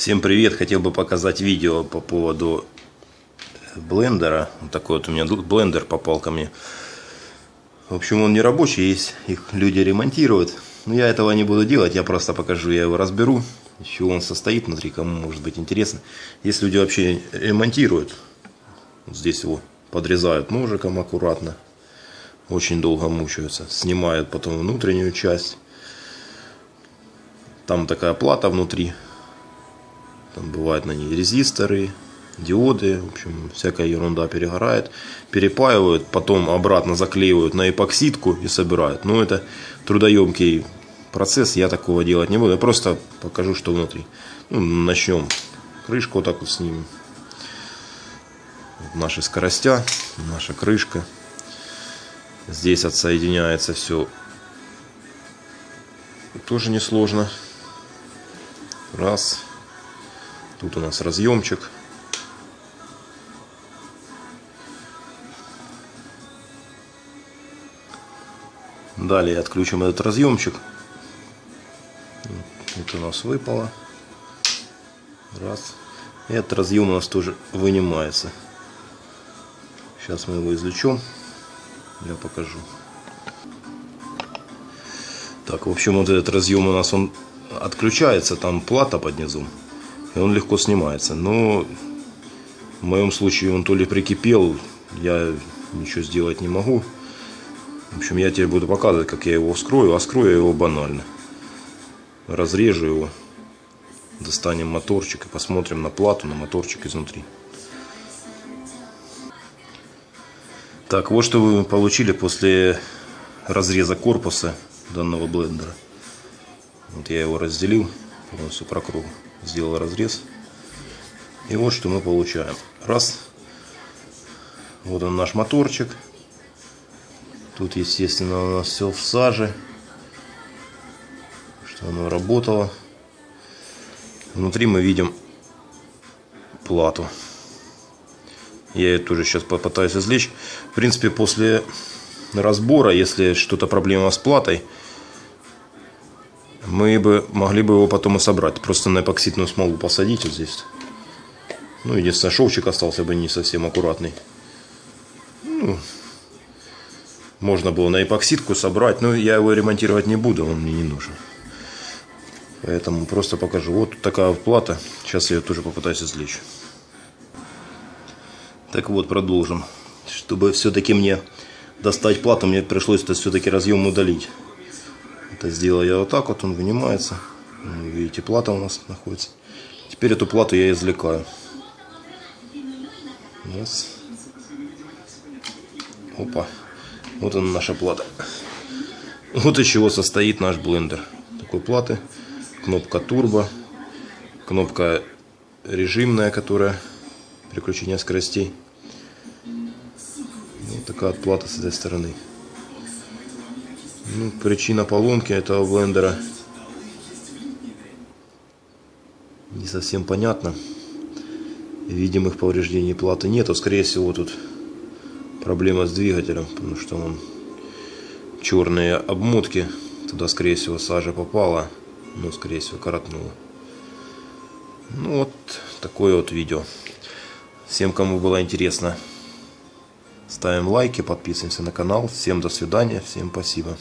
Всем привет! Хотел бы показать видео по поводу блендера. Вот такой вот у меня блендер попал ко мне. В общем, он не рабочий, есть их люди ремонтируют. Но я этого не буду делать, я просто покажу, я его разберу. Из чего он состоит внутри, кому может быть интересно. Если люди вообще ремонтируют, вот здесь его подрезают ножиком аккуратно. Очень долго мучаются. Снимают потом внутреннюю часть. Там такая плата внутри там бывают на ней резисторы, диоды, в общем, всякая ерунда перегорает. Перепаивают, потом обратно заклеивают на эпоксидку и собирают. Но это трудоемкий процесс, я такого делать не буду. Я просто покажу, что внутри. Ну, начнем. Крышку вот так вот снимем. Вот наши скоростя, наша крышка. Здесь отсоединяется все тоже несложно. Раз. Тут у нас разъемчик. Далее отключим этот разъемчик. Это у нас выпало. Раз. Этот разъем у нас тоже вынимается. Сейчас мы его извлечем. Я покажу. Так, в общем, вот этот разъем у нас он отключается, там плата под низом и он легко снимается. Но в моем случае он то ли прикипел, я ничего сделать не могу. В общем, я теперь буду показывать, как я его вскрою. А скрою я его банально. Разрежу его. Достанем моторчик и посмотрим на плату, на моторчик изнутри. Так, вот что вы получили после разреза корпуса данного блендера. Вот я его разделил полностью по кругу сделал разрез. И вот что мы получаем. Раз. Вот он наш моторчик. Тут, естественно, у нас все в саже. Что оно работало. Внутри мы видим плату. Я ее тоже сейчас попытаюсь извлечь. В принципе, после разбора, если что-то проблема с платой, мы бы могли бы его потом и собрать. Просто на эпоксидную смолу посадить вот здесь. Ну, единственное, шовчик остался бы не совсем аккуратный. Ну, можно было на эпоксидку собрать, но я его ремонтировать не буду, он мне не нужен. Поэтому просто покажу. Вот такая плата. Сейчас я ее тоже попытаюсь извлечь. Так вот, продолжим. Чтобы все-таки мне достать плату, мне пришлось это все-таки разъем удалить. Это сделал я вот так вот, он вынимается. Видите, плата у нас находится. Теперь эту плату я извлекаю. Раз. Опа. Вот она наша плата. Вот из чего состоит наш блендер. Такой платы. Кнопка турбо. Кнопка режимная, которая переключение скоростей. Вот такая вот плата с этой стороны. Ну, причина поломки этого блендера не совсем понятна. Видимых повреждений платы нету. Скорее всего, тут проблема с двигателем, потому что он черные обмотки. Туда, скорее всего, сажа попала, но, скорее всего, коротнула. Ну, вот такое вот видео. Всем, кому было интересно, ставим лайки, подписываемся на канал. Всем до свидания, всем спасибо.